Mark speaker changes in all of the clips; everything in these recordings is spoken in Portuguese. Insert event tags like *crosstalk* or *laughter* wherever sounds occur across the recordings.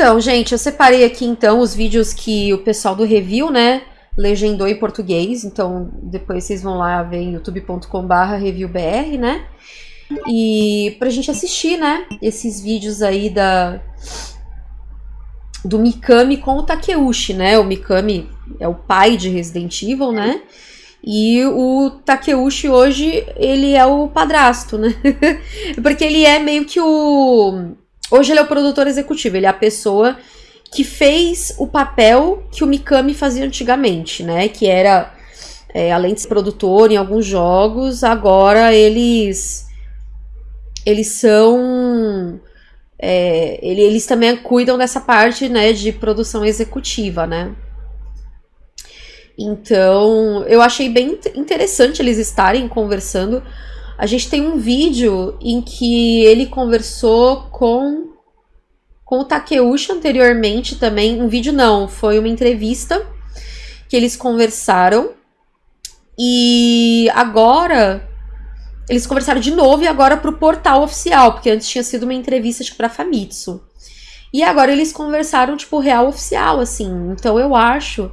Speaker 1: Então, gente, eu separei aqui então os vídeos que o pessoal do review, né, legendou em português. Então, depois vocês vão lá ver em youtube.com/reviewbr, né? E pra gente assistir, né, esses vídeos aí da do Mikami com o Takeuchi, né? O Mikami é o pai de Resident Evil, né? E o Takeuchi hoje, ele é o padrasto, né? *laughs* Porque ele é meio que o... Hoje ele é o produtor executivo, ele é a pessoa que fez o papel que o Mikami fazia antigamente, né? Que era, é, além de ser produtor em alguns jogos, agora eles... Eles são... É, eles também cuidam dessa parte, né, de produção executiva, né? Então, eu achei bem interessante eles estarem conversando. A gente tem um vídeo em que ele conversou com com o Takeuchi anteriormente também. Um vídeo não, foi uma entrevista que eles conversaram. E agora eles conversaram de novo e agora pro portal oficial, porque antes tinha sido uma entrevista tipo para Famitsu. E agora eles conversaram tipo real oficial assim. Então eu acho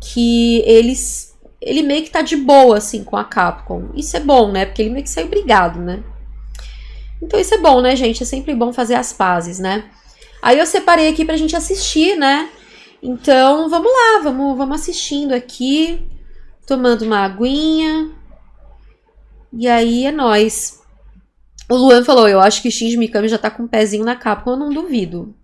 Speaker 1: que eles ele meio que tá de boa assim com a Capcom. Isso é bom, né? Porque ele meio que saiu brigado, né? Então isso é bom, né, gente? É sempre bom fazer as pazes, né? Aí eu separei aqui pra gente assistir, né? Então, vamos lá, vamos, vamos assistindo aqui, tomando uma aguinha. E aí é nós. O Luan falou, eu acho que Shinji Mikami já tá com um pezinho na Capcom, eu não duvido.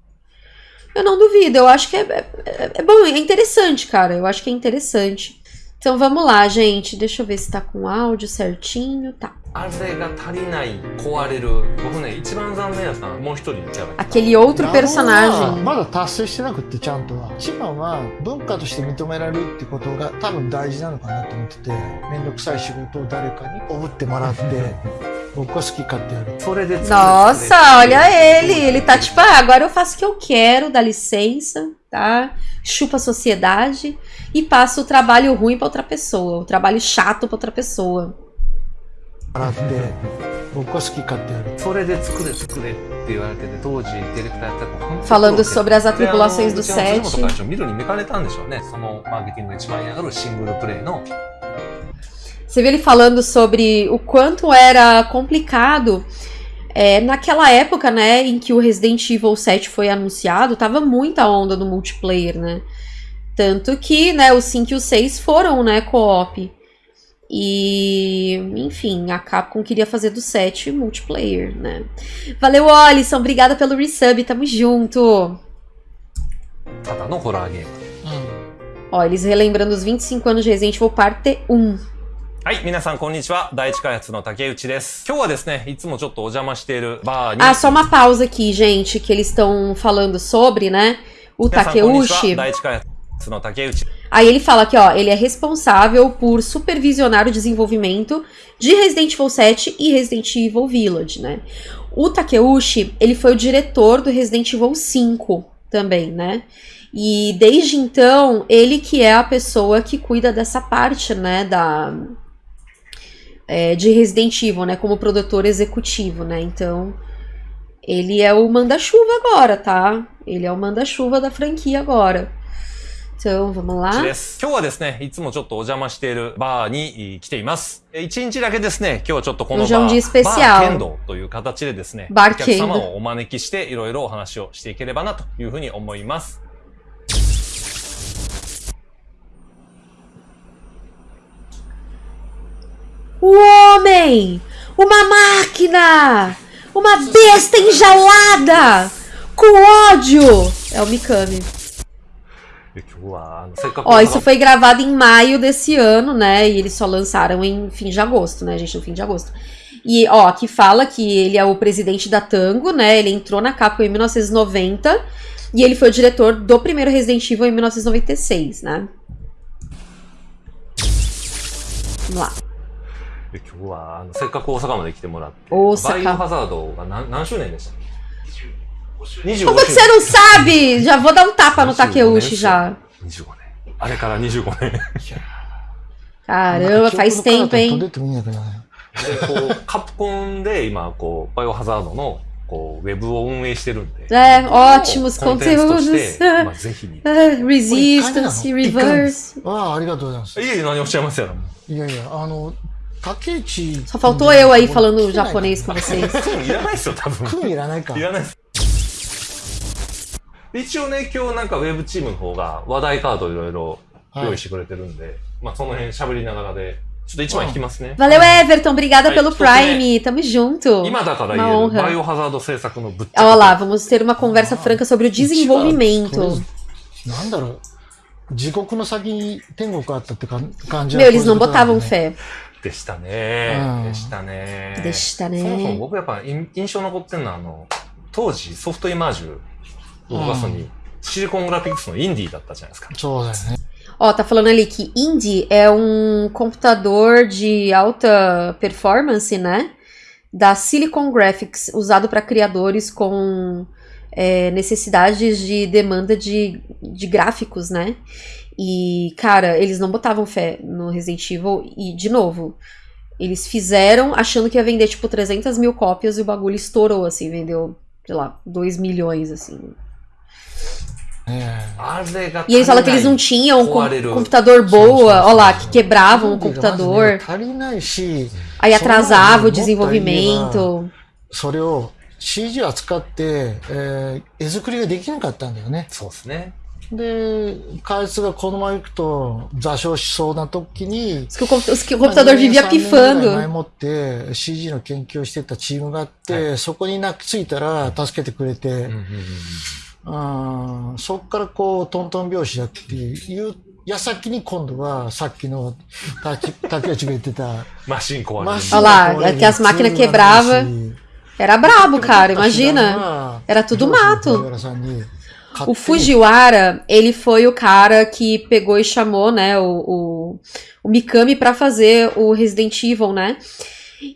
Speaker 1: Eu não duvido, eu acho que é, é, é, bom, é interessante, cara. Eu acho que é interessante. Então vamos lá, gente. Deixa eu ver se tá com áudio certinho. Tá. Aquele outro personagem. *laughs* Nossa, olha ele. Ele tá tipo, ah, agora eu faço o que eu quero, dá licença tá? Chupa a sociedade e passa o trabalho ruim para outra pessoa, o trabalho chato para outra pessoa. Falando sobre as atribulações do set. Você viu ele falando sobre o quanto era complicado é, naquela época, né, em que o Resident Evil 7 foi anunciado, tava muita onda no multiplayer, né? Tanto que, né, o 5 e o 6 foram, né, co-op. E, enfim, a Capcom queria fazer do 7 multiplayer, né? Valeu, Alisson, obrigada pelo resub, tamo junto. Ó, eles relembrando os 25 anos de Resident Evil Parte 1.
Speaker 2: はい、皆さんこんにちは。第一開発の竹内です。今日はですね、いつもちょっとお邪魔しているバーに。
Speaker 1: Ah, só uma pausa aqui, gente, que eles estão falando sobre, né? O Takeuchi. Aí ele fala que, ó, ele é responsável por supervisionar o desenvolvimento de Resident Evil 7 e Resident Evil Village, né? O Takeuchi, ele foi o diretor do Resident Evil 5 também, né? E desde então, ele que é a pessoa que cuida dessa parte, né, da é, de Resident Evil, né? Como produtor executivo, né? Então, ele é o manda-chuva agora, tá? Ele é o manda-chuva da franquia agora. Então, vamos lá.
Speaker 2: 今日はですね、いつもちょっとお邪魔しているバーに来ています。一日だけですね、今日はちょっとこのバー、バーケンドという形でですね、お客様をお招きしていろいろお話をしていければなというふうに思います。
Speaker 1: O homem! Uma máquina! Uma besta enjaulada! Com ódio! É o Mikami. Ó, isso foi gravado em maio desse ano, né? E eles só lançaram em fim de agosto, né, gente? No fim de agosto. E, ó, aqui fala que ele é o presidente da Tango, né? Ele entrou na Capcom em 1990 e ele foi o diretor do primeiro Resident Evil em 1996, né? Vamos lá.
Speaker 2: 今日はあのせっかく大阪まで来てもらってバイオハザードが何何周年でした
Speaker 1: Como você não sabe? Já vou dar um tapa no Takeuchi já.
Speaker 2: 25年。あれから25年。
Speaker 1: Caramba, faz tempo, hein?
Speaker 2: で、こう、カプコンで今、こう、バイオハザードのこう、ウェブを運営してるんで。
Speaker 1: É, ótimos
Speaker 2: コンテンツと
Speaker 1: conteúdos.
Speaker 2: して、まあ、ぜひ。い
Speaker 1: Resistance, Reverse.
Speaker 3: ああ、ありがとうございます。
Speaker 2: えいえ、何おっしゃいますやろ。
Speaker 3: いやいや、あの、paquete.
Speaker 1: Só faltou eu aí falando japonês com vocês. Valeu, Everton. Obrigada pelo Prime. Tamo junto. Uma honra. Olha lá, vamos ter uma conversa ah, franca sobre o desenvolvimento. Meu, eles não botavam fé.
Speaker 2: でしたね
Speaker 3: う。ん
Speaker 2: でしたね。
Speaker 1: でしたね
Speaker 2: そもそも僕やっぱ印印象残ってるのは、あの、当時ソフトイマージュを動かすのに、シリコングラフィックスのインディーだったじゃないですか。
Speaker 3: そうだよね。
Speaker 1: Ó, tá falando ali que Indy é um computador de alta performance, né? Da Silicon Graphics, usado para criadores com é, necessidades de demanda de, de gráficos, né? E, cara, eles não botavam fé no Resident Evil. E, de novo, eles fizeram achando que ia vender, tipo, 300 mil cópias e o bagulho estourou, assim, vendeu, sei lá, 2 milhões, assim.
Speaker 3: え
Speaker 2: あれが
Speaker 1: E eles falam que eles não tinham um com-
Speaker 2: Quareiro.
Speaker 1: computador boa, ó lá, que
Speaker 3: え
Speaker 1: quebravam o
Speaker 3: まずね
Speaker 1: computador,
Speaker 3: 足りないし、
Speaker 1: aí atrasava o
Speaker 3: Só-
Speaker 1: desenvolvimento.
Speaker 3: それを CG を扱って、えー絵作りができなかったんだよね。
Speaker 2: そうですね。
Speaker 3: で、開発がこのままいくと座礁しそうな時に、年ぐらい前.もって CG の研究をしてたチームがあって、そこに泣きついたら助けてくれて、
Speaker 2: うんうんうん
Speaker 3: うんそっからこうトントン拍子だっていう矢先に今度はさっきの竹竹内が言ってた
Speaker 2: マシン壊れる。
Speaker 3: マシン
Speaker 1: Olha lá,
Speaker 3: が壊れる
Speaker 1: que as máquinas
Speaker 3: ツールがない
Speaker 1: quebrava.
Speaker 3: し
Speaker 1: Era brabo, cara, imagina. Era tudo mato. O Fujiwara, ele foi o cara que pegou e chamou, né, o, o, o Mikami para fazer o Resident Evil, né?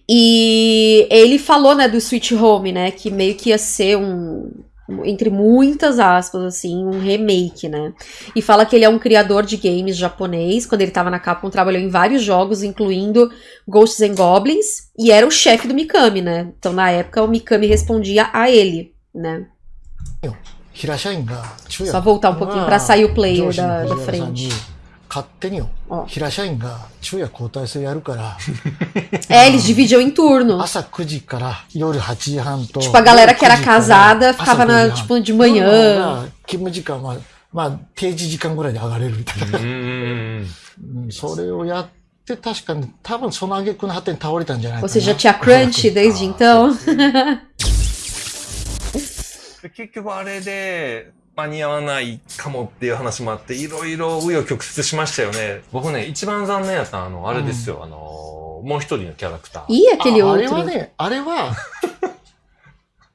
Speaker 1: E ele falou, né, do Sweet Home, né, que meio que ia ser um entre muitas aspas assim, um remake, né? E fala que ele é um criador de games japonês, quando ele estava na Capcom trabalhou em vários jogos, incluindo Ghosts and Goblins, e era o chefe do Mikami, né? Então na época o Mikami respondia a ele, né?
Speaker 3: Eu.
Speaker 1: Só voltar um pouquinho para sair o player da, da frente.
Speaker 3: Oh. *laughs*
Speaker 1: É, eles dividiam em turno. Tipo, a galera que era casada ficava na, tipo, de manhã. Você já *laughs* *laughs* tinha crunch desde então?
Speaker 2: で結局あれで間に合わないかもっていう話もあって、いろいろ紆余曲折しましたよね。僕ね、一番残念やったのはあの、あれですよ、あの、もう一人のキャラクター。
Speaker 1: Ih, aquele
Speaker 3: ああれは.ね、あれは、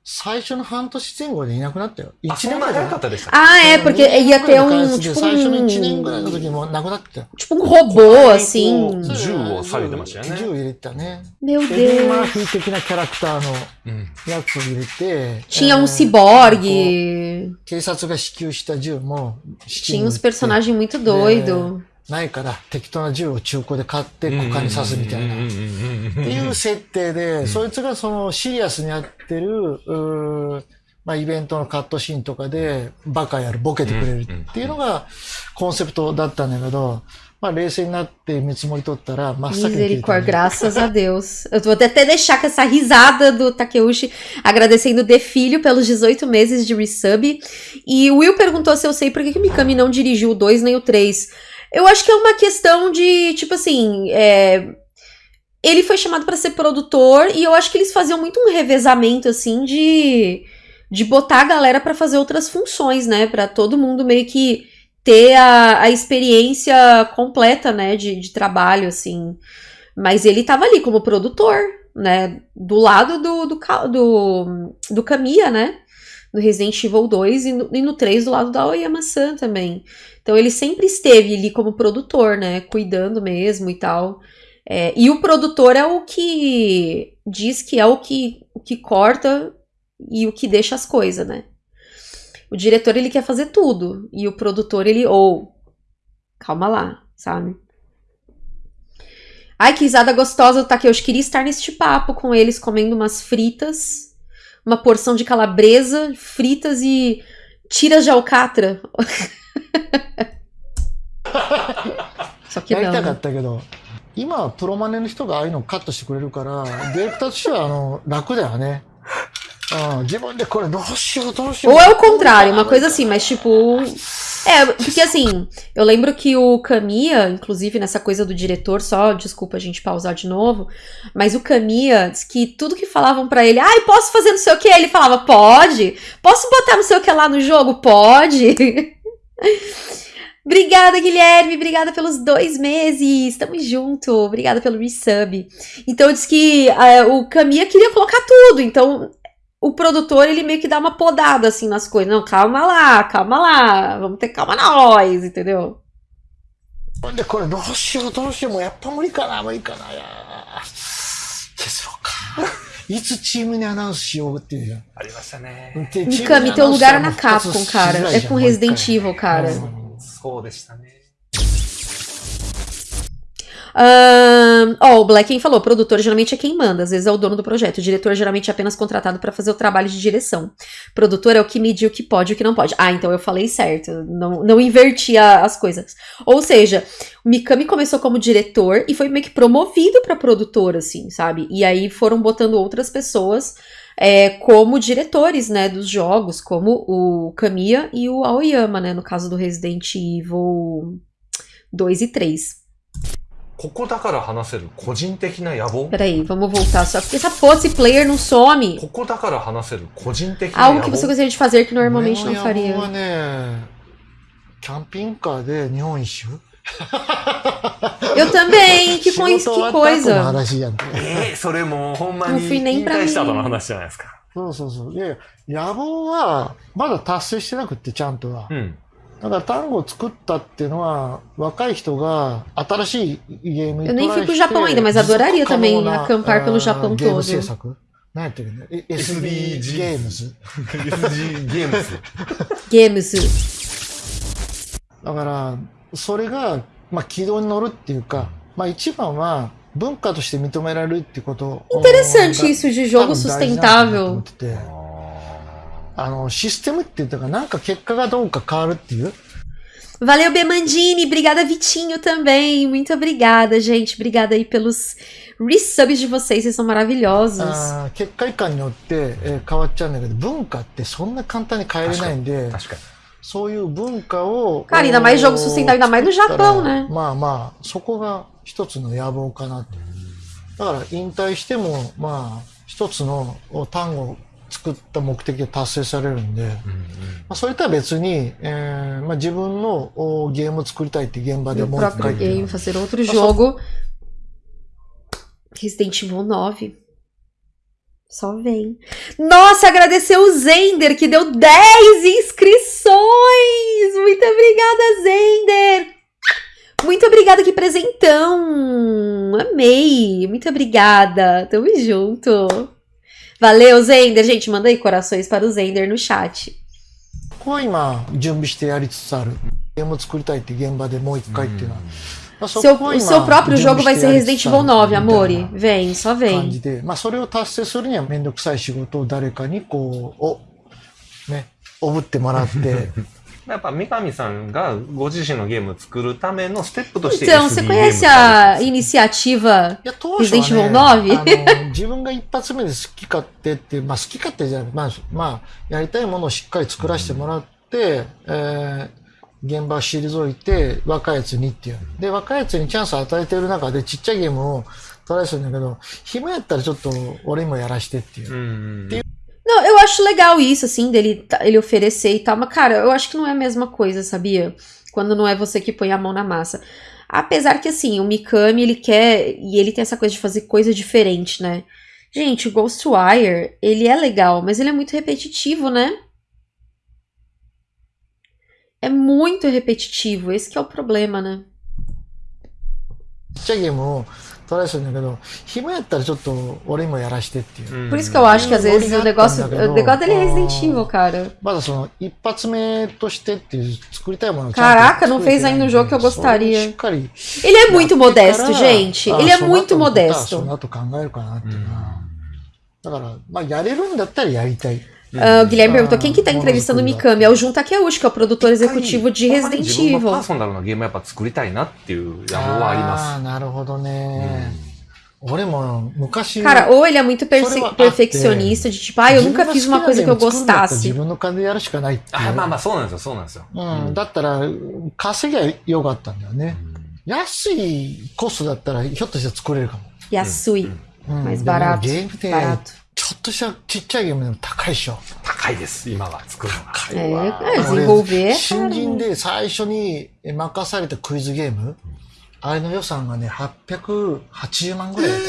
Speaker 3: 最初の半年前後でいなくなったよ。
Speaker 2: あ、
Speaker 3: 1
Speaker 2: そんな
Speaker 3: 年ぐらい
Speaker 2: 早かったでした。
Speaker 1: Ah, é, porque ia ter um,
Speaker 3: 開発
Speaker 1: tipo
Speaker 3: で最初の1年
Speaker 1: um,
Speaker 3: ぐらいの時にもうなくなってたよ。
Speaker 1: tipo um robô, assim.
Speaker 2: 銃をされてましたよね
Speaker 3: 銃を入れてたね。
Speaker 1: Meu
Speaker 3: エディ・マー
Speaker 1: Deus.
Speaker 3: フィー的なキャラクターの
Speaker 2: うん。
Speaker 3: やつを入れて、
Speaker 1: Tinha um
Speaker 3: えー
Speaker 1: ciborgue.
Speaker 3: 警察が支給した銃も、
Speaker 1: Tinha uns personagens muito doido.
Speaker 3: ないから適当な銃を中古で買って股間に刺すみたいな。
Speaker 2: うんうんうんうん
Speaker 3: っていう設定で、そいつがそのシリアスにやってる、うーまあイベントのカットシーンとかでバカやる、ボケてくれるっていうのがコンセプトだったんだけど、まあ冷静になって見積もり取ったら真っ先に消えた
Speaker 1: Misericórdia,
Speaker 3: ね
Speaker 1: graças a Deus. Eu vou até até deixar com essa risada do Takeuchi, agradecendo o Defilho pelos 18 meses de resub. E o Will perguntou se eu sei por que, que o Mikami não dirigiu o 2 nem o 3. Eu acho que é uma questão de, tipo assim, é, ele foi chamado para ser produtor e eu acho que eles faziam muito um revezamento, assim, de, de botar a galera para fazer outras funções, né? Para todo mundo meio que ter a, a experiência completa, né, de, de trabalho, assim. Mas ele tava ali como produtor, né, do lado do, do, do, do Kamiya, né, no Resident Evil 2 e no, e no 3 do lado da Oyama-san também. Então ele sempre esteve ali como produtor, né, cuidando mesmo e tal. É, e o produtor é o que diz que é o que, o que corta e o que deixa as coisas, né. O diretor ele quer fazer tudo e o produtor ele ou calma lá, sabe? Ai, que risada gostosa do Takeuchi. Queria estar neste papo com eles comendo umas fritas uma porção de calabresa, fritas e tiras de alcatra. *laughs* Só que não. Né?
Speaker 3: 今はプロマネの人がああいうのをカットしてくれるから、ディレクターとしてはあの楽だよね。Ah,
Speaker 1: Ou é o contrário, uma coisa assim, mas tipo. É, porque assim, eu lembro que o Kamiya, inclusive nessa coisa do diretor, só, desculpa a gente pausar de novo, mas o Kamiya diz que tudo que falavam para ele, ai, posso fazer não sei o que? Ele falava, pode. Posso botar não sei o que lá no jogo? Pode. *laughs* Obrigada, Guilherme. Obrigada pelos dois meses. Tamo junto. Obrigada pelo resub. Então, diz que uh, o Kamiya queria colocar tudo. Então, o produtor, ele meio que dá uma podada, assim, nas coisas. Não, calma lá, calma lá. Vamos ter calma nós, entendeu?
Speaker 3: で、これどうしようどうしよう。もうやっぱ無理かな、無理かな。いや削ろうか。いつチームにアナウンスしようっていうじゃん。ありましたね。
Speaker 1: Mikami, teu lugar é na Capcom, cara. É com Resident Evil, cara.
Speaker 2: そうでしたね。
Speaker 1: Ó, o Blacken falou: produtor geralmente é quem manda, às vezes é o dono do projeto. O diretor geralmente é apenas contratado para fazer o trabalho de direção. Produtor é o que medir o que pode e o que não pode. Ah, então eu falei certo, não, não inverti a, as coisas. Ou seja, o Mikami começou como diretor e foi meio que promovido para produtor, assim, sabe? E aí foram botando outras pessoas. É, como diretores, né, dos jogos, como o Kamiya e o Aoyama, né, no caso do Resident Evil 2 e 3.
Speaker 2: ここだから話せる個人的な野望
Speaker 1: ？Peraí, vamos voltar só. Porque essa posse player não some.
Speaker 2: ここだから話せる個人的な野
Speaker 1: Algo que você gostaria de fazer que normalmente não faria.
Speaker 3: 野望はね、キャンピングカーで日本一周
Speaker 1: Eu também, que,
Speaker 3: 仕
Speaker 1: coi
Speaker 3: 事終
Speaker 1: que
Speaker 3: わった後の
Speaker 1: coisa.
Speaker 3: 話やん。
Speaker 2: えー、それもうほんまに
Speaker 1: もうフィネイン
Speaker 2: 引
Speaker 1: プラミ
Speaker 2: 退した後の話じゃないですか。
Speaker 3: そうそうそう。で、野望はまだ達成してなくって、ちゃんとは。
Speaker 2: うん。
Speaker 3: だから単語を作ったっていうのは、若い人が新しいゲームに
Speaker 1: Eu
Speaker 3: ト
Speaker 1: nem
Speaker 3: ラ
Speaker 1: fui
Speaker 3: イ
Speaker 1: pro
Speaker 3: して
Speaker 1: Japão ainda, mas adoraria
Speaker 3: 持続可能
Speaker 1: também
Speaker 3: な
Speaker 1: acampar pelo
Speaker 3: あ
Speaker 1: Japão
Speaker 3: ーゲーム
Speaker 1: todo.
Speaker 3: 制作？何やってるね ?SDG
Speaker 2: SDG
Speaker 3: ゲームズ。
Speaker 2: SG ゲームズ。
Speaker 1: Games.
Speaker 3: だから、それが、まあ、軌道に乗るっていうか、まあ、一番は文化として認められるっていうこと
Speaker 1: Interessante isso de
Speaker 3: 多
Speaker 1: jogo sustentável.
Speaker 3: ってて、あの、システムっていうか、なんか結果がどうか変わるっていう。
Speaker 1: Valeu, Bemandini. Obrigada, Vitinho, também. Muito obrigada, gente. Obrigada aí pelos resubs de vocês. Vocês são maravilhosos.
Speaker 3: あー結果以下によって、えー変わっちゃうんだけど、文化ってそんな簡単に変えれないんで、
Speaker 2: 確かに。
Speaker 3: そういう文化を。
Speaker 1: Cara, ainda mais jogo sustentável, ainda mais no Japão, né?
Speaker 3: まあまあ、そこが一つの野望かなって。だから引退しても、まあ、一つの単語を作った目的が達成されるんで、まあ、それとは別に、えーまあ、自分のおゲームを作りたいって現場で
Speaker 1: Meu
Speaker 3: もう一
Speaker 1: próprio
Speaker 3: 回っていう
Speaker 1: game,
Speaker 3: のは
Speaker 1: fazer outro jogo. Resident Evil 9. Só vem. Nossa, agradecer o Zender, que deu 10 inscrições! Muito obrigada, Zender! Muito obrigada, que presentão! Amei! Muito obrigada! Tamo junto! Valeu, Zender! Gente, manda aí corações para o Zender no chat.
Speaker 3: ここは今、準備してやりつつある。ゲームを作りたいって現場でもう一回っていうのは。まあそ
Speaker 1: Seu,
Speaker 3: こは
Speaker 1: o
Speaker 3: 今
Speaker 1: seu próprio
Speaker 3: 準備
Speaker 1: jogo vai
Speaker 3: して
Speaker 1: ser
Speaker 3: やりつ
Speaker 1: Resident
Speaker 3: つある
Speaker 1: Evil 9,
Speaker 3: みたいな
Speaker 1: Amore. Vem, só
Speaker 3: 感
Speaker 1: vem.
Speaker 3: じで、まあそれを達成するにはめんどくさい仕事を誰かにこう、お、ね、おぶってもらって、 *laughs*
Speaker 2: やっぱ三上さんがご自身のゲームを作るためのステップとして
Speaker 1: Então, você conhece a
Speaker 2: るんです
Speaker 1: iniciativa
Speaker 3: いや、当初は
Speaker 1: Resident Evil
Speaker 3: ね、
Speaker 1: 9?
Speaker 3: あの、自分が一発目で好き勝手って、まあ好き勝手じゃない、まあ、まあ、やりたいものをしっかり作らせてもらって、えー、現場を退いて、若いやつにっていう。で、若いやつにチャンスを与えてる中でちっちゃいゲームをトライするんだけど、暇やったらちょっと俺にもやらしてっていう。
Speaker 2: うんうんうん。
Speaker 1: Não, eu acho legal isso, assim, dele ele oferecer e tal, mas, cara, eu acho que não é a mesma coisa, sabia? Quando não é você que põe a mão na massa. Apesar que, assim, o Mikami, ele quer. E ele tem essa coisa de fazer coisa diferente, né? Gente, o Ghostwire, ele é legal, mas ele é muito repetitivo, né? É muito repetitivo, esse é o problema, né?
Speaker 3: Seguimos. トライするんだけど、暇やったらちょっと俺にもやらしてっていう。
Speaker 1: Por isso que eu acho que às vezes o negócio. O negócio dele é Resident Evil, cara.
Speaker 3: まだその一発目としてっていう作りたいものを
Speaker 1: Caraca, não fez ainda um jogo que eu gostaria.
Speaker 3: しっかり
Speaker 1: Ele é muito modesto,
Speaker 3: やってから
Speaker 1: gente.
Speaker 3: あ
Speaker 1: Ele é
Speaker 3: その後
Speaker 1: muito
Speaker 3: のことはそ
Speaker 1: modesto.
Speaker 3: の後考えるかなっていうな。
Speaker 1: Uh, o Guilherme perguntou quem que tá entrevistando o Mikami? É o Jun Takeuchi, é que é o produtor executivo de Resident Evil. Ah, Cara, ou ele é muito perfeccionista, de tipo, ah, eu nunca fiz uma coisa que eu gostasse.
Speaker 2: Ah, mas, mas, そうなんですよ、そうなんですよ。
Speaker 3: うん、だったら、稼ぎゃよかったんだよね。安いコストだったら、ひょっとして作れるかも。
Speaker 1: 安い。mais barato. Barato.
Speaker 3: ちょっとしたちっちゃいゲームでも高いでしょ。
Speaker 2: 高いです、今は作るのが。高
Speaker 1: いわ。えー、
Speaker 3: 新人で最初に任されたクイズゲーム、あれの予算がね、880万ぐらいだっ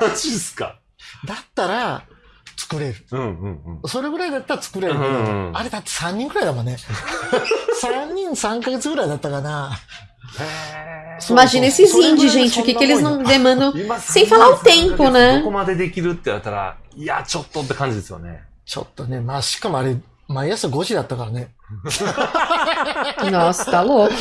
Speaker 2: た。マジっすか？
Speaker 3: だったら、作れる。
Speaker 2: うんうんうん。
Speaker 3: それぐらいだったら作れるけど、うんうん、あれ da って3人くらいだもんね。*laughs* 3人3ヶ月ぐらいだったかな。
Speaker 1: Imagina esses indies, gente, o que, que eles não demandam, *laughs* sem falar o tempo, né?
Speaker 2: どこまでできるって言ったら、いや、ちょっとって感じですよね。
Speaker 3: ちょっとね、まあ、しかもあれ、毎朝5時だったからね。
Speaker 1: Nossa, tá louco.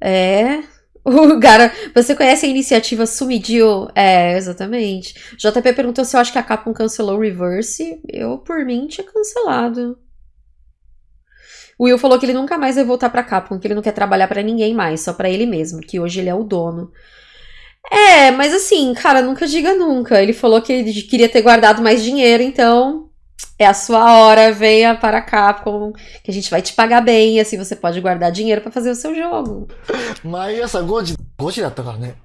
Speaker 1: É. O cara, você conhece a iniciativa Sumidio? É, exatamente. JP perguntou se eu acho que a Capcom cancelou o Reverse. Eu, por mim, tinha cancelado. O Will falou que ele nunca mais vai voltar pra Capcom, que ele não quer trabalhar para ninguém mais, só para ele mesmo, que hoje ele é o dono. É, mas assim, cara, nunca diga nunca. Ele falou que ele queria ter guardado mais dinheiro, então é a sua hora, venha para cá, Capcom, que a gente vai te pagar bem, e assim você pode guardar dinheiro para fazer o seu jogo. *laughs*
Speaker 3: Mas essa Gold, Gold da tá, né?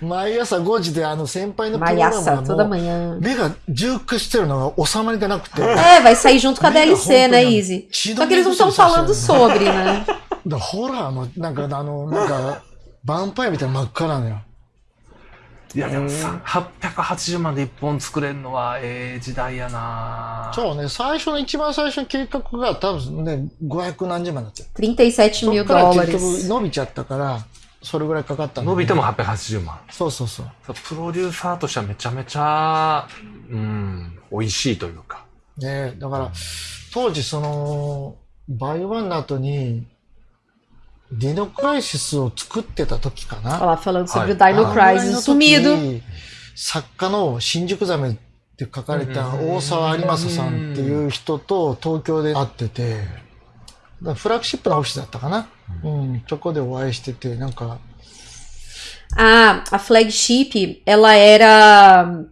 Speaker 3: 毎朝5時であの先輩のプログラムがもう目が重苦してるのが収まりがなくて。
Speaker 1: É, vai sair junto com a DLC, né, Easy? Só que eles não estão falando sobre, né?
Speaker 3: ホラーも、なんかあの、なんか、ヴァンパイアみたいな真っ赤なのよ。
Speaker 2: いやでもさ、880万で1本作れるのはええ時代やな
Speaker 3: そうね、最初の一番最初の計画が多分ね、500何十万だったよ。
Speaker 1: 37 mil dólares。
Speaker 3: 結局伸びちゃったから、それぐらいかかった
Speaker 2: 伸びても880万。
Speaker 3: そうそうそう。
Speaker 2: プロデューサーとしてはめちゃめちゃ、うん、美味しいというか。
Speaker 3: ねだから、当時その、バイオワンの後に、Dino Crisis を作ってた時かな。
Speaker 1: Ela falando sobre o Dino Crisis sumido.
Speaker 3: 作家の新宿ザメって書かれた大沢有正さんっていう人と東京で会ってて、フラッグシップのオフィスだったかな。うん、そこでお会いしてて、なんか。
Speaker 1: Ah, a flagship, ela era.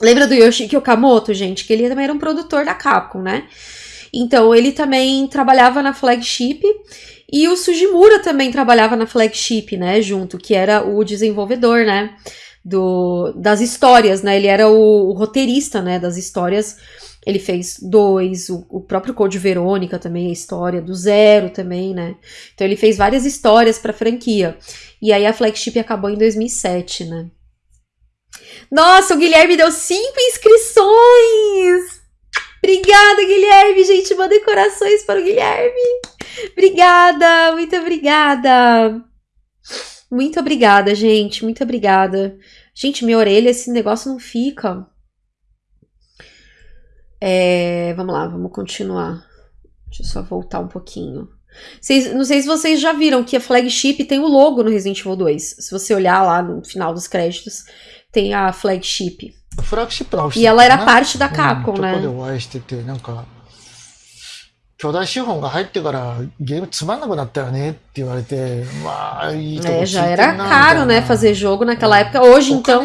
Speaker 1: Lembra do Yoshiki Okamoto, gente? Que ele também era um produtor da Capcom, né? Então, ele também trabalhava na flagship e o Sujimura também trabalhava na flagship, né, junto, que era o desenvolvedor, né, do, das histórias, né, ele era o, o roteirista, né, das histórias. Ele fez dois, o, o próprio Code Verônica também, a história do Zero também, né. Então ele fez várias histórias para franquia. E aí a flagship acabou em 2007, né. Nossa, o Guilherme deu cinco inscrições! Obrigada, Guilherme, gente, mandem corações para o Guilherme. Obrigada, muito obrigada. Muito obrigada, gente. Muito obrigada. Gente, minha orelha, esse negócio não fica. É, vamos lá, vamos continuar. Deixa eu só voltar um pouquinho. Não sei se vocês já viram que a flagship tem o logo no Resident Evil 2. Se você olhar lá no final dos créditos, tem a flagship. E ela era parte da Capcom, né? É, já era caro, né, fazer jogo naquela época. Hoje, então...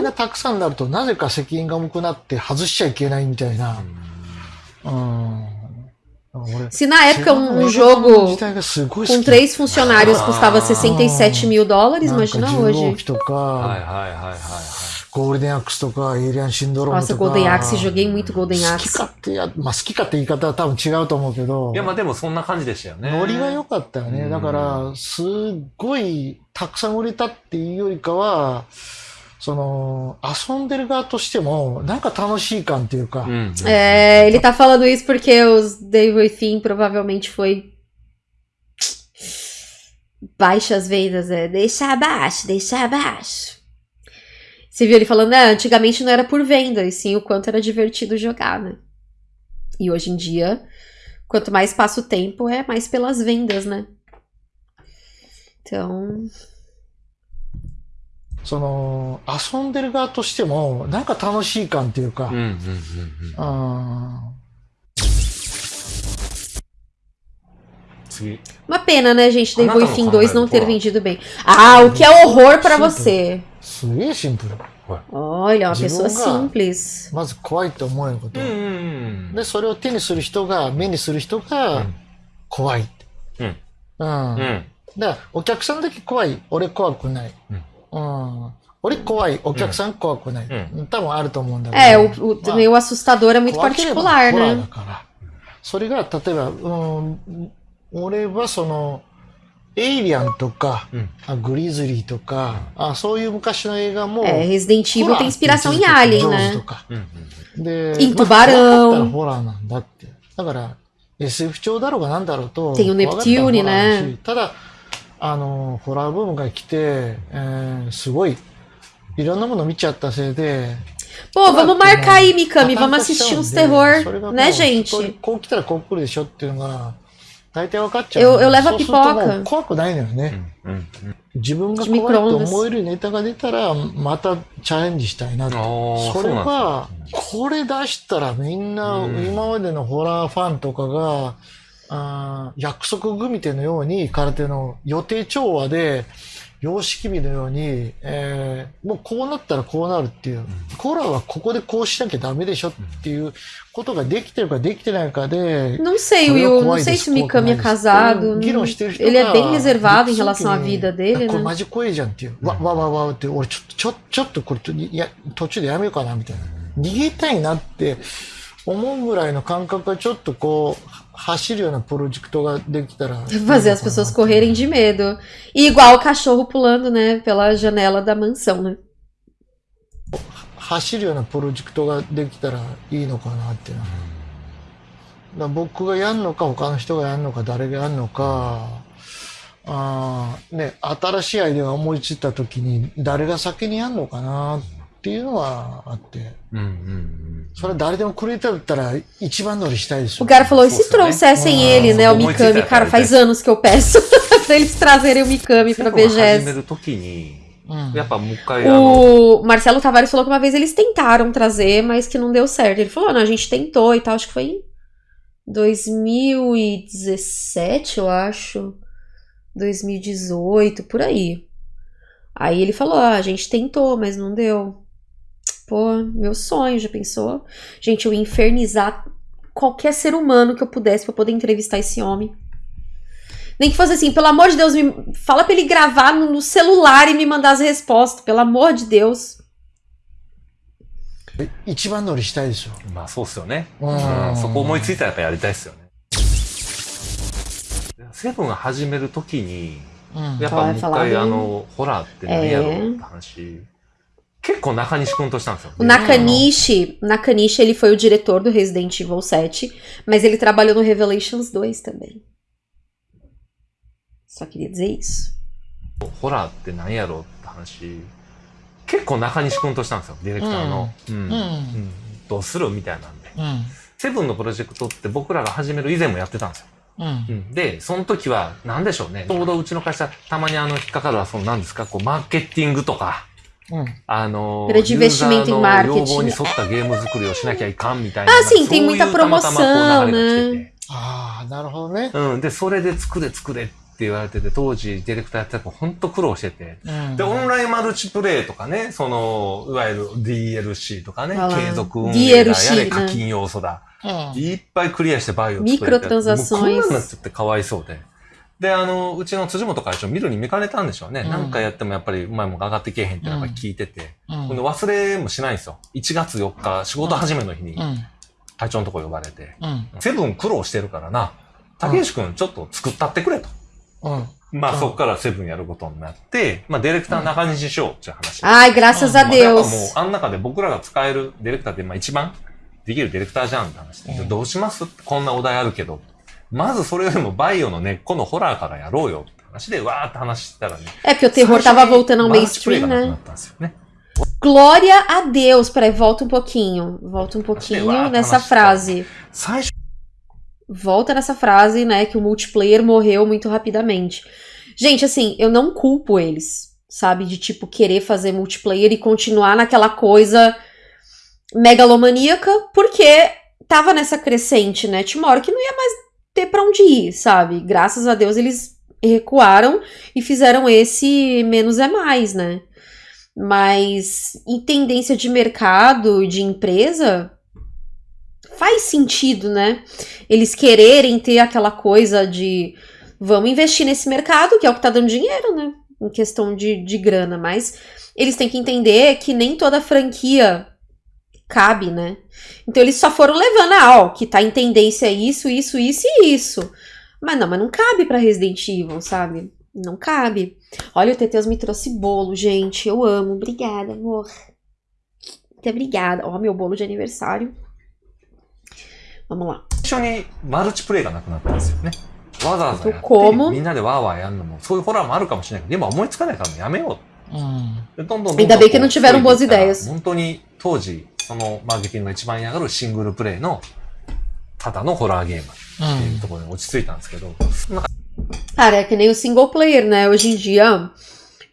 Speaker 1: Se na época um, um jogo com três funcionários custava 67 mil dólares, imagina hoje.
Speaker 3: ゴールデンアックスとか、エイリアンシンドロームとか。
Speaker 1: Nossa, Golden Axe, joguei muito Golden Axe.
Speaker 3: 好きかってや、まあ好きかって言い方は多分違うと思うけど。
Speaker 2: いや、まあでもそんな感じでしたよね。
Speaker 3: ノリが良かったよね。だから、すっごいたくさん売れたっていうよりかは、その、遊んでる側としても、なんか楽しい感っていうか。
Speaker 1: É, ele tá falando isso porque os Devil Within provavelmente foi baixas vendas, é, deixa abaixo, deixa abaixo. Você viu ele falando, né? Antigamente não era por venda, e sim o quanto era divertido jogar, né? E hoje em dia, quanto mais passa o tempo, é mais pelas vendas, né? Então.
Speaker 3: その、遊んでる側としても、なんか楽しい感っていうか、うんうんうんうん、
Speaker 1: Uma pena, né, gente, Devil Within 2 não ter vendido bem. Ah, o que é horror para você? Olha, uma pessoa simples.
Speaker 3: まず怖いと思えること。で、それを手にする人が、目にする人が怖い。うん。うん。だから、お客さんだけ怖い。俺怖くない。うん。俺怖い、お客さん怖くない。うん、多分あると思うんだけど。
Speaker 1: É, o, o, meio assustador é muito particular, né?
Speaker 3: それが、例えば、うん、俺はその、エイリアンとか、うん、グリズリーとか、あそういう昔の映画も。
Speaker 1: É, Resident Evil tem inspiração em Alien, né?
Speaker 3: で、
Speaker 1: em Tubarão.
Speaker 3: ホラーなんだって。だから、SF 調だろうがなんだろうと。
Speaker 1: tem o Neptune, né?
Speaker 3: ただ、あの、ホラーブームが来て、えー、すごい、いろんなもの見ちゃったせいで、
Speaker 1: Pô, vamos marcar aí, Mikami, vamos assistir uns terror, né, gente?
Speaker 3: こう来たらこう来るでしょっていうのが、大体分かっちゃ
Speaker 1: う。Eu, eu levo a pipoca.
Speaker 3: 怖くないのよね。自分が怖いと思えるネタが出たら、またチャレンジしたいなと。それは、これ出したらみんな、今までのホラーファンとかが、あ約束組手のように空手の予定調和で、様式美のように、えー、もうこうなったらこうなるっていう、コーラはここでこうしなきゃダメでしょっていうことができてるかできてないかで。
Speaker 1: Não sei, Will. Não sei se o Mikami é casado. Ele é bem reservado em relação à vida dele,
Speaker 3: これマジ怖いじゃんっていう。わ、わ、わ、わって、俺ちょっと、ちょ、ちょっとこれ、いや、途中でやめようかなみたいな。逃げたいなって思うぐらいの感覚がちょっとこう、
Speaker 1: Fazer as pessoas correrem de medo. E igual o cachorro pulando, né, pela janela da mansão, né?
Speaker 3: 走るようなプロジェクトができたらいいのかなっていうのは、僕がやるのか他の人がやるのか誰がやるのか、うあね、新しいアイデアが思いついたときに誰が先にやるのかなっ
Speaker 1: ていうのはあって、うんうんうん、それ誰でもくれてたら
Speaker 3: 一番乗りしたいですよ、ね、お cara
Speaker 1: falou:
Speaker 2: se.
Speaker 1: O Marcelo Tavares falou que uma vez eles tentaram trazer, mas que não deu certo. Ele falou, não, a gente tentou e tal, acho que foi em 2017, eu acho. 2018, por aí. Aí ele falou, ah, a gente tentou, mas não deu. Pô, meu sonho, já pensou? Gente, eu ia infernizar qualquer ser humano que eu pudesse pra poder entrevistar esse homem. Nem que fosse assim, pelo amor de Deus, me fala pra ele gravar no, no celular e me mandar as respostas, pelo amor de Deus.
Speaker 3: 一番乗りしたいでしょ。
Speaker 2: まあそうっすよね。うん。そこ思いついたらやっぱやりたいっすよね。セブン始めるときに、やっぱもう一回あの、ホラーって何やろうって話。結構中西君としたんですよ。
Speaker 1: O Nakanishi, Nakanishi, ele foi o diretor do Resident Evil 7, mas ele trabalhou no Revelations 2 também. Só queria dizer isso.
Speaker 2: ホラーって何やろうって話、結構中西君としたんですよ、ディレクターの。うん。うんうん、どうするみたいなんで。うん、セブンのプロジェクトって僕らが始める以前もやってたんですよ。うん、で、その時は、何でしょうね。ちょうどうちの会社、たまにあの、引っかかるは、その何ですか、こう、マーケティングとか、あの、ユーザーの要望に沿ったゲーム作りをしなきゃいかんみたいな。
Speaker 1: あ、sim, tem muita promoção, né?
Speaker 3: ああ、なるほどね。
Speaker 2: うん。で、それで作れ作れって言われてて、当時ディレクターやってたら本当苦労してて、うん、で、オンラインマルチプレイとかね、その、いわゆる DLC とかね、継続運営だ、やれ課金要素だ、うん、いっぱいクリアしてバイオ作れて、ミクロトザクション。こんなんなっちゃってかわいそうで。で、あの、うちの辻本会長見るに見かねたんでしょうね。うん、なんかやってもやっぱりうまいもんが上がってけえへんってやっぱ聞いてて。うん、忘れもしないんですよ。1月4日、仕事始めの日に、会長のとこ呼ばれて、うん、セブン苦労してるからな、竹内くんちょっと作ったってくれと。まあ、そこからセブンやることになって、まあ、ディレクター中西翔っていう話。
Speaker 1: はい、graças a Deus。もう、
Speaker 2: あん中で僕らが使えるディレクターって、まあ、一番できるディレクターじゃんって話で、どうしますこんなお題あるけど。まずそれよりもバイオの根っこのホラーからやろうよって話でわーって話したらね。
Speaker 1: É porque o terror tava voltando ao mainstream, né? Glória a Deus. Peraí, volta um pouquinho. Volta um pouquinho nessa frase. Volta nessa frase, né? Que o multiplayer morreu muito rapidamente. Gente, assim, eu não culpo eles. sabe? De tipo querer fazer multiplayer e continuar naquela coisa megalomaníaca, porque tava nessa crescente, né? Tinha uma hora que não ia mais ter para onde ir, sabe? Graças a Deus eles recuaram e fizeram esse menos é mais, né? Mas em tendência de mercado, de empresa, faz sentido, né? Eles quererem ter aquela coisa de vamos investir nesse mercado, que é o que tá dando dinheiro, né? Em questão de, de grana, mas eles têm que entender que nem toda franquia cabe, né? Então eles só foram levando, ah, ó, que tá em tendência isso, isso, isso e isso. Mas não, mas não cabe para Resident Evil, sabe? Não cabe. Olha, o Teteus me trouxe bolo, gente. Eu amo. Obrigada, amor. Muito obrigada. Ó, meu bolo de aniversário. Vamos lá. 一緒にマルチプレイがなくなったんですよね。わざわざやってみんなでワーワーやるのもそういうホラーもあるかもしれないけど、今思いつかないからやめよう。うん、でどんどんどんどん Ainda bem que não tiveram boas ideias. 本当に当時そのマーケティングが一番嫌がるシングルプレイのただのホラーゲームっていうところに落ち着いたんですけど、うん、Cara, é que nem o single player, né? Hoje em dia,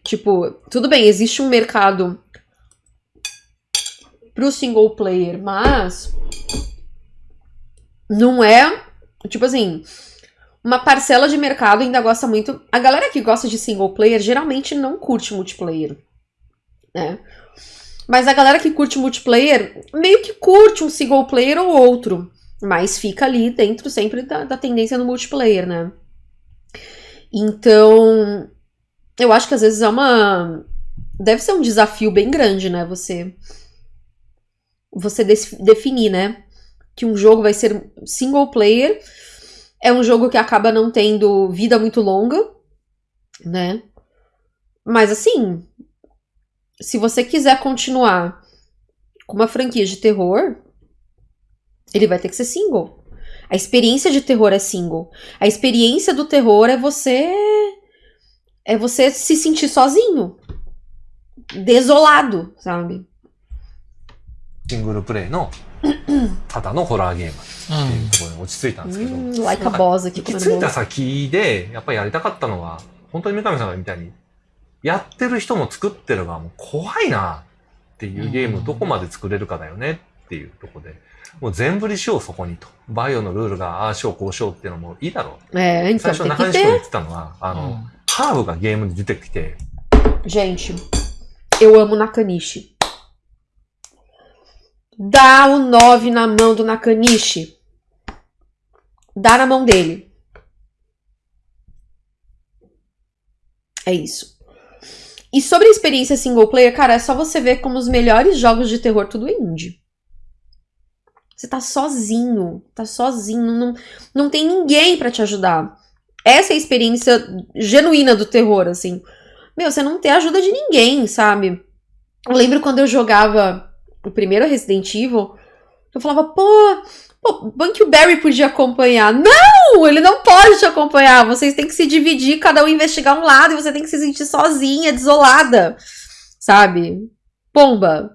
Speaker 1: tipo, tudo bem, existe um mercado pro single player, mas não é, tipo assim, uma parcela de mercado ainda gosta muito. A galera que gosta de single player geralmente não curte multiplayer, né? Mas a galera que curte multiplayer meio que curte um single player ou outro. Mas fica ali dentro sempre da, da tendência no multiplayer, né? Então, eu acho que às vezes é uma. Deve ser um desafio bem grande, né? Você. Você definir, né? que um jogo vai ser single player. É um jogo que acaba não tendo vida muito longa, né? Mas assim, se você quiser continuar com uma franquia de terror, ele vai ter que ser single. A experiência de terror é single. A experiência do terror é você é você se sentir sozinho, desolado, sabe? single por não? ただのホラーゲームっていうところに落ち着いたんですけど、うん、着いた先でやっぱりやりたかったのは本当に三上さんがみたいにやってる人も作ってる側も怖いなっていうゲームをどこまで作れるかだよねっていうところで、もう全振りしようそこにと。バイオのルールがああしようこうしようっていうのもいいだろう。えー、最初中西君言ってたのは、あの、うん、ハーブがゲームに出てきて。Gente, eu amo Nakanishi. Dá o 9 na mão do Nakanishi. Dá na mão dele. É isso. E sobre a experiência single player, cara, é só você ver como os melhores jogos de terror tudo é indie. Você tá sozinho, tá sozinho, não, não tem ninguém para te ajudar. Essa é a experiência genuína do terror, assim. Meu, você não tem ajuda de ninguém, sabe? Eu lembro quando eu jogava o primeiro Resident Evil, eu falava, pô, Pô, Barry podia acompanhar. Não! Ele não pode te acompanhar. Vocês têm que se dividir, cada um investigar um lado, e você tem que se sentir sozinha, desolada. Sabe? Pomba.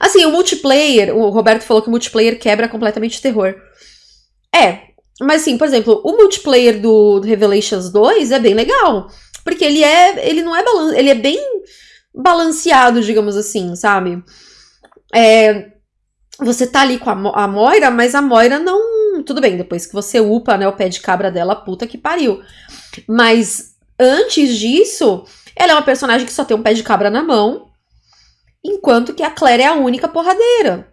Speaker 1: Assim, o multiplayer, o Roberto falou que o multiplayer quebra completamente o terror. É, mas assim, por exemplo, o multiplayer do Revelations 2 é bem legal. Porque ele é. Ele não é balan ele é bem balanceado, digamos assim, sabe? É, você tá ali com a, a Moira, mas a Moira não. Tudo bem, depois que você upa né, o pé de cabra dela, puta que pariu. Mas antes disso, ela é uma personagem que só tem um pé de cabra na mão, enquanto que a Claire é a única porradeira.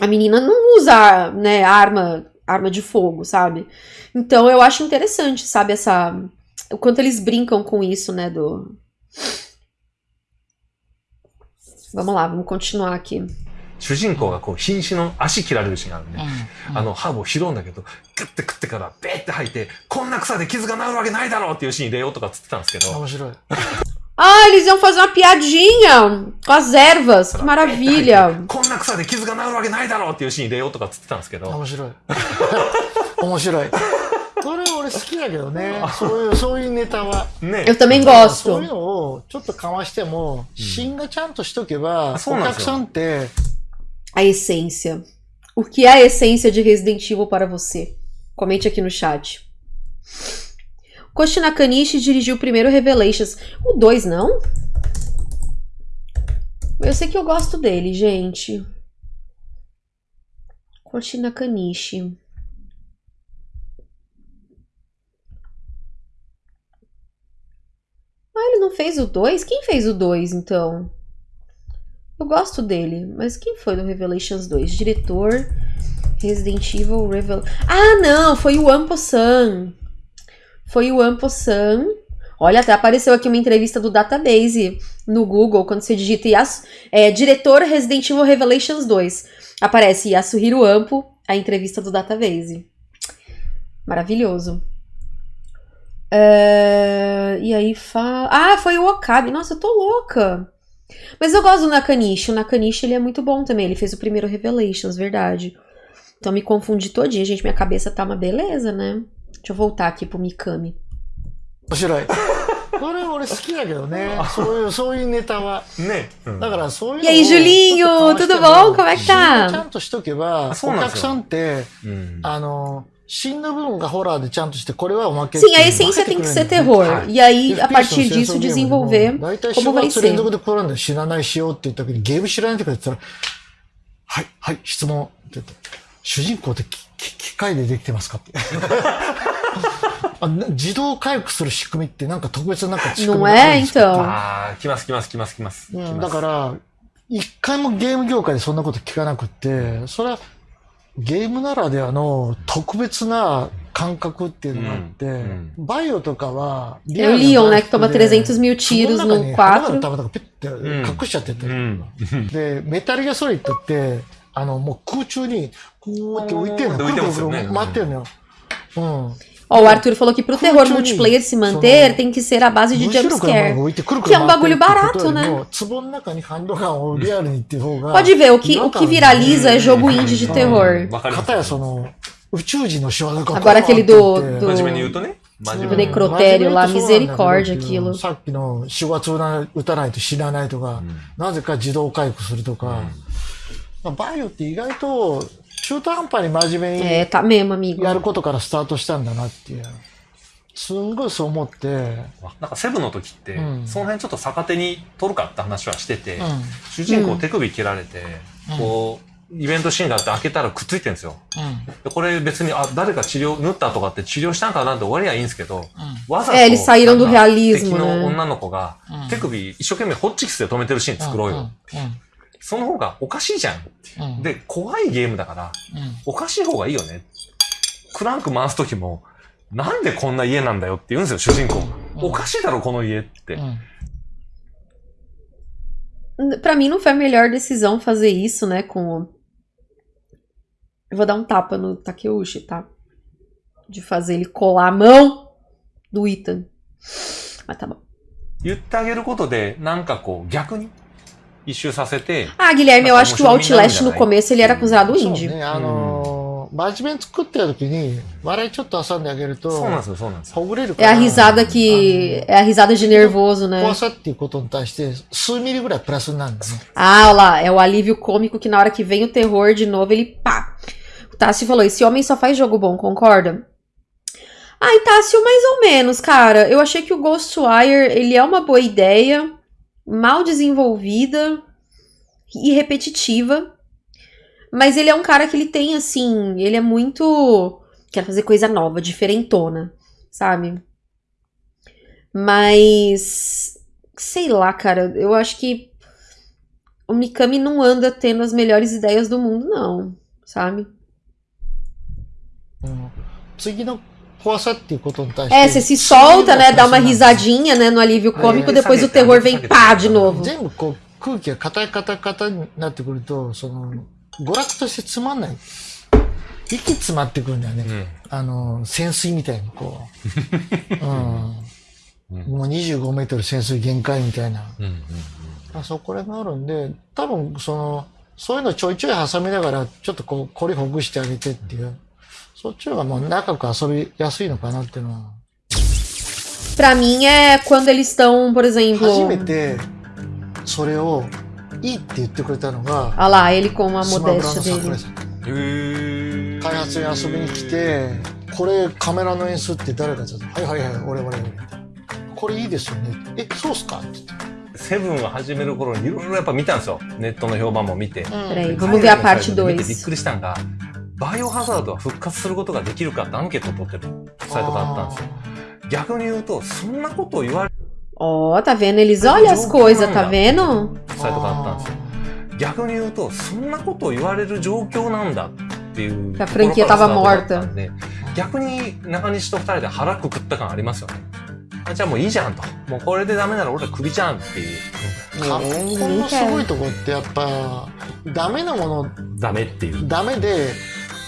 Speaker 1: A menina não usa, né, arma, arma de fogo, sabe? Então eu acho interessante, sabe, essa. O quanto eles brincam com isso, né, do. Vamos lá, vamos continuar aqui. 主人公がこう瀕死の足切られるシーンがあるね、うんうん、あのハーブを拾うんだけどグッて食ってからベーって吐いてこんな草で傷が治るわけないだろうっていうシーン入れようとかつってたんですけど面白い *laughs* Ah, eles iam fazer uma piadinha com as ervas. Que maravilha. *laughs* *laughs* こんな草で傷が治るわけないだろうっていうシーン入れようとかつってたんですけど。面白い。面白い。それ俺好きだけどね。そういう、そういうネタは。ね。Eu também gosto. そういうのをちょっとかましても、芯がちゃんとしとけば、お客さんって、a essência. O que é a essência de Resident Evil para você? Comente aqui no chat. Koshi Nakanishi dirigiu o primeiro Revelations. O 2, não? Eu sei que eu gosto dele, gente. Koshi Nakanishi. Ah, ele não fez o 2? Quem fez o 2, então? Eu gosto dele, mas quem foi do Revelations 2? Diretor, Resident Evil Revel... Ah, não! Foi o Ampo-san. Foi o Ampo-san. Olha, até apareceu aqui uma entrevista do Database no Google, quando você digita é, Diretor Resident Evil Revelations 2. Aparece Yasuhiro Ampo, a entrevista do Database. Maravilhoso. Uh, e aí fala. Ah, foi o Okabe. Nossa, eu tô louca. Mas eu gosto do Nakanishi. O Nakanishi ele é muito bom também. Ele fez o primeiro Revelations, verdade. Então me confundi todinha, gente. Minha cabeça tá uma beleza, né? Deixa eu voltar aqui pro Mikami. 面白い。これ俺好きだけどね。そういう、そういうネタは。ね。だからそういう。E aí, Julinho, tudo *laughs* bom? Como é que tá? ちゃんとしとけば、お客さんって、あの、 Sim, a essência tem que ser terror. E aí, a partir disso, desenvolver como vai ser. 知らないしようって言った時に、ゲーム知らないとか言ったら、はい、はい、質問って言って、主人公って機械でできてますかって。自動回復する仕組みってなんか特別なんか仕組みがあるんですかああ、来ます来ます来ます来ます。だから、一回もゲーム業界でそんなこと聞かなくって、それはゲームならではの特別な感覚っていうのがあって、うん、バイオとかはリアル Leon, né, que toma 300 mil tiros no 4. 玉とかペッて隠しちゃってて、うん、で、メタルギアソリッドって、あの、もう空中に、こうやって浮いてるの。くるくるくる回ってるのよ。うん。Ó, o Arthur falou que pro terror multiplayer se manter tem que ser a base de jumpscare. Que é um bagulho barato, né? Pode ver, o que, o que viraliza é jogo indie de terror. Agora aquele do. do... Do necrotério lá, misericórdia aquilo. さっきの4月打たないと死なないとか、なぜか自動回復するとか、バイオって意外と中途半端に真面目に é, tá mesmo, amigo. やることからスタートしたんだなっていう。すんごいそう思って。
Speaker 2: なんかセブンの時って、うん、その辺ちょっと逆手に取るかって話はしてて、うん、主人公手首切られて、うん、こう、イベントシーンがあって開けたらくっついてるんですよ。でこれ別に、あ、誰か治療、縫ったとかって治療したんかなって終わりはいいんですけど、わざと、eles saíram do realismo, 敵の女の子が、手首一生懸命ホッチキスで止めてるシーン作ろうよ。その方がおかしいじゃん。うん、で、怖いゲームだから、うん、おかしい方がいいよね。クランク回すときも、なんでこんな家なんだよって言うんですよ、主人公が。おかしいだろ、この家って。
Speaker 1: Pra mim não foi a melhor decisão fazer isso, né, com... Eu vou dar um tapa no Takeuchi, tá? De fazer ele colar a mão do Ethan. Mas tá bom.
Speaker 2: 言ってあげることで、なんかこう、逆に
Speaker 1: Ah, Guilherme, eu acho que o Outlast no começo ele era considerado indie.
Speaker 3: 真面目作ってる時に笑いちょっと挟んであげるとほぐれる
Speaker 1: から É a risada que é a risada de nervoso, né?
Speaker 3: 怖さっていうことに対して数ミリぐらいプラスになるんだね
Speaker 1: Ah, olha lá, é o alívio cômico que na hora que vem o terror de novo ele pá. O Tássio falou: esse homem só faz jogo bom, concorda? Ai, Tássio, mais ou menos, cara. Eu achei que o Ghostwire ele é uma boa ideia mal desenvolvida e repetitiva. Mas ele é um cara que ele tem, assim, ele é muito. Quer fazer coisa nova, diferentona, sabe? Mas. Sei lá, cara, eu acho que o Mikami não anda tendo as melhores ideias do mundo, não, sabe?
Speaker 3: Hum.
Speaker 1: É, você se solta, né? Dá uma risadinha, né? No alívio cômico, depois o terror vem pá de novo. 空気が硬い硬い硬いになってくると、その、娯楽としてつまんない。息詰まってくるんだよね。うん、あの、潜水みたいにこう。うん。もう25メートル潜水限界みたいな。うんうんうん、あそこらがあるんで、多分その、そういうのちょいちょい挟みながら、ちょっとこう、こりほぐしてあげてっていう。そっちの方がもう仲く遊びやすいのかなっていうのは。Pra mim é quando eles estão, por exemplo. 初めてそれをいいって言ってくれたのが。Ah lá, ele com a modéstia dele.
Speaker 3: 開発に遊びに来て、これカメラの演出って誰はいはいはい、俺俺俺。これいいですよね。え、そうっすか？って言って。
Speaker 2: セブンが始める頃にいろいろやっぱ見たんですよ。ネットの評判も見て。
Speaker 1: Peraí, vamos ver a parte 2.
Speaker 2: 見てびっくりしたんが、バイオハザードは復活することができるかってアンケートを取ってるサイトがあったんですよ。逆に言うと、そんなことを言われ
Speaker 1: Ó, oh, tá vendo? Eles olham as coisas, tá vendo?
Speaker 2: サイトがあったんですよ。逆に言うと、そんなことを言われる状況なんだっていう。
Speaker 1: A franquia tava morta.
Speaker 2: 逆に中西と二人で腹くくった感ありますよね。じゃあもういいじゃんと。もうこれでダメなら俺はクビじゃんっていう。
Speaker 3: カプコンのすごいとこってやっぱ、ダメなもの、
Speaker 2: ダメっていう。
Speaker 3: ダメで、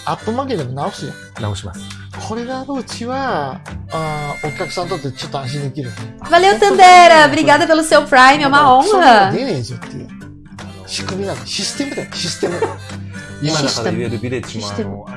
Speaker 3: アップ負けでも直すよ。
Speaker 2: 直します。
Speaker 3: これがあるうちは、あお客さんにとってちょっと安心できる、ね。
Speaker 1: Valeu, Tandera! Obrigada pelo seu Prime, é uma honra!
Speaker 3: 出ねえぞっていう。仕組みなの。システムだよ、システム。
Speaker 2: 今だから言えるビレッジもあの の